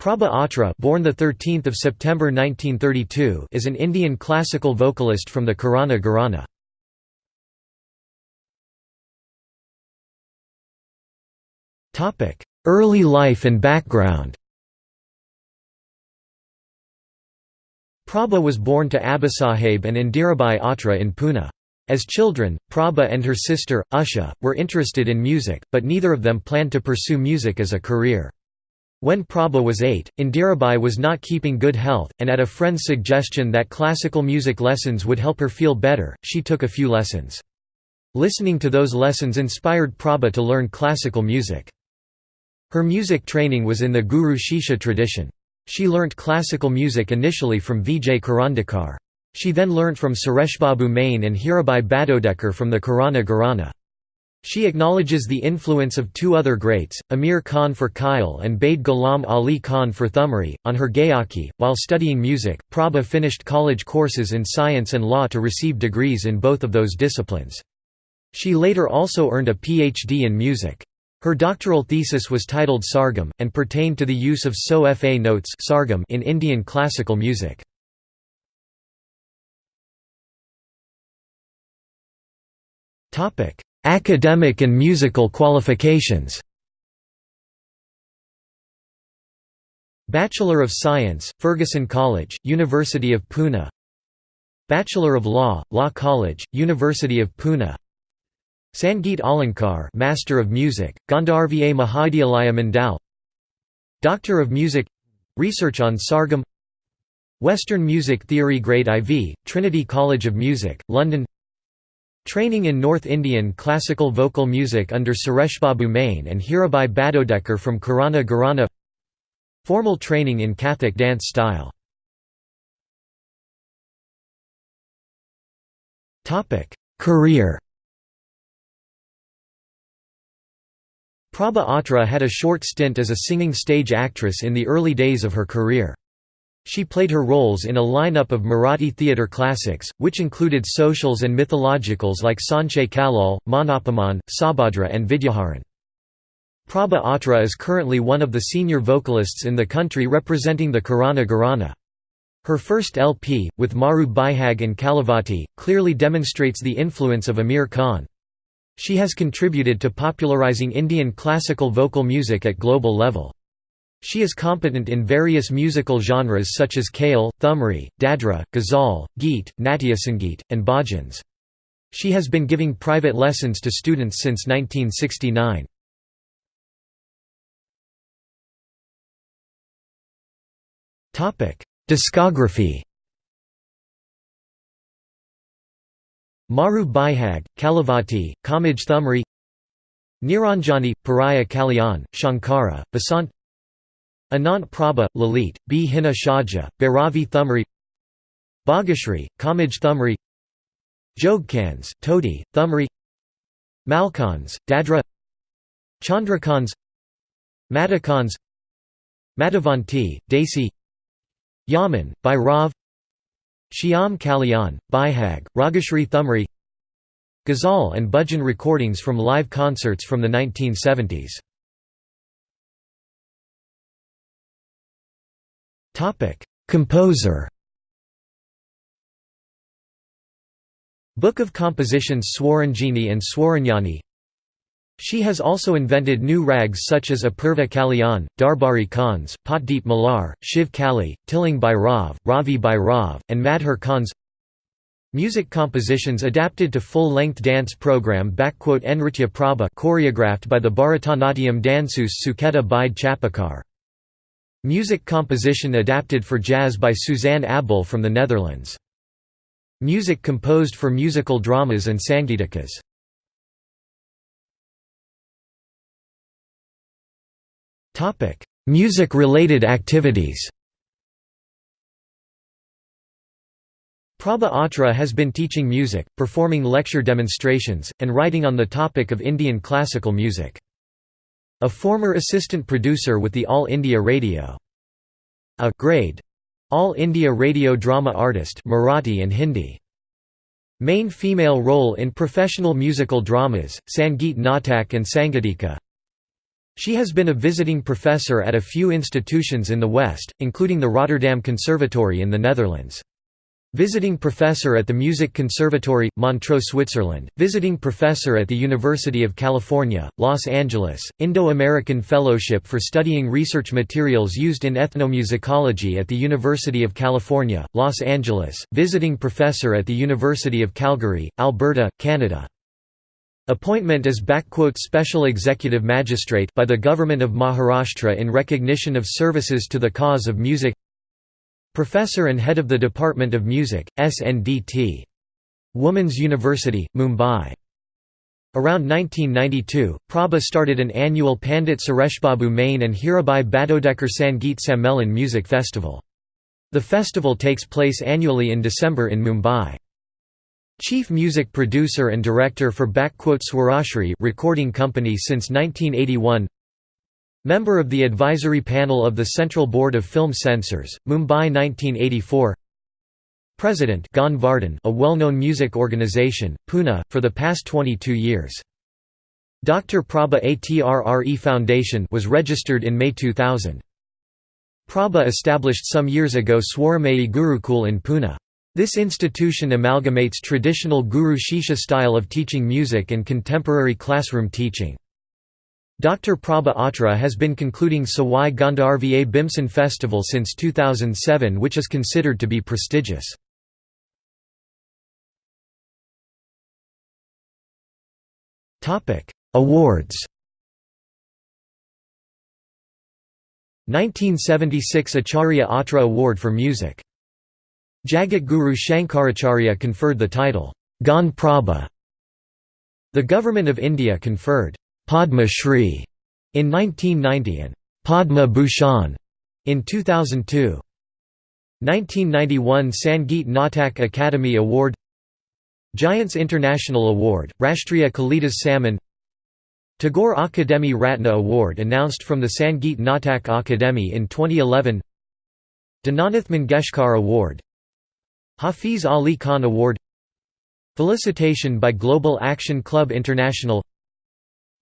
Prabha Atre born the 13th of September 1932 is an Indian classical vocalist from the Kirana Gharana. Topic: Early life and background. Prabha was born to Abasaheb and Indirabai Atre in Pune. As children, Prabha and her sister, Usha, were interested in music, but neither of them planned to pursue music as a career. When Prabha was eight, Indirabai was not keeping good health, and at a friend's suggestion that classical music lessons would help her feel better, she took a few lessons. Listening to those lessons inspired Prabha to learn classical music. Her music training was in the Guru Shishya tradition. She learnt classical music initially from Vijay Karandikar. She then learnt from Sureshbabu Mane and Hirabai Badodekar from the Kirana Gharana. She acknowledges the influence of two other greats, Amir Khan for Khyal and Bade Ghulam Ali Khan for Thumri, on her Gayaki. While studying music, Prabha finished college courses in science and law to receive degrees in both of those disciplines. She later also earned a PhD in music. Her doctoral thesis was titled Sargam, and pertained to the use of So Fa notes in Indian classical music. Topic Academic and musical qualifications. Bachelor of Science, Fergusson College, University of Pune. Bachelor of Law, Law College, University of Pune. Sangeet Alankar Master of Music, Gandharva Mahavidyalaya Mandal. Doctor of Music Research on Sargam. Western Music Theory Grade IV, Trinity College of Music, London Training in North Indian classical vocal music under Sureshbabu Mane and Hirabai Badodekar from Kirana Gharana. Formal training in Kathak dance style. Career. Prabha Atre had a short stint as a singing stage actress in the early days of her career. She played her roles in a lineup of Marathi theatre classics, which included socials and mythologicals like Sanche Kalal, Manapaman, Subhadra and Vidyaharan. Prabha Atre is currently one of the senior vocalists in the country representing the Kirana Gharana. Her first LP, with Maru Bihag and Kalavati, clearly demonstrates the influence of Amir Khan. She has contributed to popularizing Indian classical vocal music at global level. She is competent in various musical genres such as Khyal, Thumri, Dadra, Ghazal, Geet, Natyasangeet, and Bhajans. She has been giving private lessons to students since 1969. Discography Maru Bihag, Kalavati, Kamaj Thumri Niranjani, Puriya Kalyan, Shankara, Basant Anant Prabha, Lalit, Bhinna Shadja, Bhairavi Thumri Bageshri, Kamaj Thumri Jogkauns, Todi, Thumri Malkauns, Dadra Chandrakauns Madhukauns Madhavanti, Desi Yaman, Bhairav Shyam Kalyan, Bihag, Rageshri Thumri Ghazal and Bhajan recordings from live concerts from the 1970s Composer Book of Compositions Swaranjini and Swaranyani She has also invented new rags such as Apurva Kalyan, Darbari Kauns, Patdeep Malar, Shiv Kali, Tilang Bhairav, Ravi Bhairav, and Madhur Kauns. Music compositions adapted to full-length dance program Nritya Prabha choreographed by the Bharatanatyam danseuse Sucheta Bhide Chapekar Music composition adapted for jazz by Suzanne Abel from the Netherlands. Music composed for musical dramas and sangeetikas. Music-related activities Prabha Atre has been teaching music, performing lecture demonstrations, and writing on the topic of Indian classical music. A former assistant producer with the All India Radio. A grade. All India Radio Drama Artist Marathi and Hindi. Main female role in professional musical dramas, Sangeet Natak and Sangeetika She has been a visiting professor at a few institutions in the West, including the Rotterdam Conservatory in the Netherlands. Visiting Professor at the Music Conservatory, Montreux Switzerland, Visiting Professor at the University of California, Los Angeles, Indo-American Fellowship for studying research materials used in ethnomusicology at the University of California, Los Angeles, Visiting Professor at the University of Calgary, Alberta, Canada. Appointment as Special Executive Magistrate by the Government of Maharashtra in recognition of services to the cause of music Professor and head of the Department of Music, SNDT. Women's University, Mumbai. Around 1992, Prabha started an annual Pandit Sureshbabu Mane and Hirabai Badodekar Sangeet Sammelan music festival. The festival takes place annually in December in Mumbai. Chief music producer and director for Swarashri recording company since 1981 Member of the advisory panel of the Central Board of Film Censors, Mumbai 1984 President a well-known music organization, Pune, for the past 22 years. Dr. Prabha Atre Foundation was registered in May 2000. Prabha established some years ago Swaramayi Gurukul in Pune. This institution amalgamates traditional Guru Shishya style of teaching music and contemporary classroom teaching. Dr. Prabha Atre has been concluding Sawai Gandharva Bhimsen Festival since 2007 which is considered to be prestigious. Awards 1976 Acharya Atre Award for Music. Jagat Guru Shankaracharya conferred the title, Gan Prabha. The Government of India conferred Padma Shri in 1990 and Padma Bhushan in 2002. 1991 Sangeet Natak Academy Award Giants International Award, Rashtriya Kalidas Samman Tagore Akademi Ratna Award announced from the Sangeet Natak Akademi in 2011 Dinanath Mangeshkar Award Hafiz Ali Khan Award Felicitation by Global Action Club International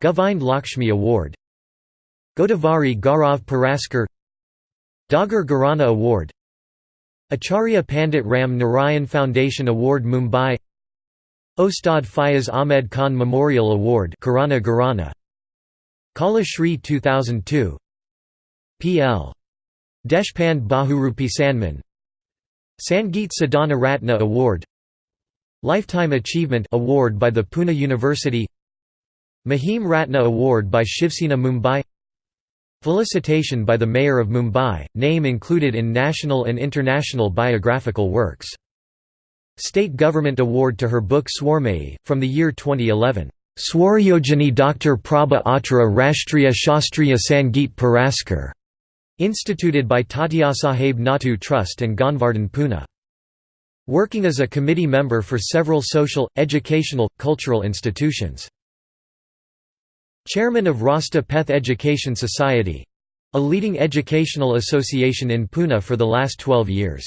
Govind Lakshmi Award. Godavari Gaurav Puraskar. Dagar Gharana Award. Acharya Pandit Ram Narayan Foundation Award Mumbai. Ustad Fayaz Ahmed Khan Memorial Award Kirana Kala Shri 2002 P.L. Deshpande Bahurupi Sanman. Sangeet Sadhana Ratna Award. Lifetime Achievement Award by the Pune University Mahim Ratna Award by Shivsena Mumbai Felicitation by the Mayor of Mumbai, name included in national and international biographical works. State Government Award to her book Swaramayi, from the year 2011. Swaryojani Dr. Prabha Atre Rashtriya Shastriya Sangeet Puraskar, instituted by Tatyasaheb Natu Trust and Gaanvardhan Pune. Working as a committee member for several social, educational, cultural institutions. Chairman of Rasta Peth Education Society a leading educational association in Pune for the last 12 years.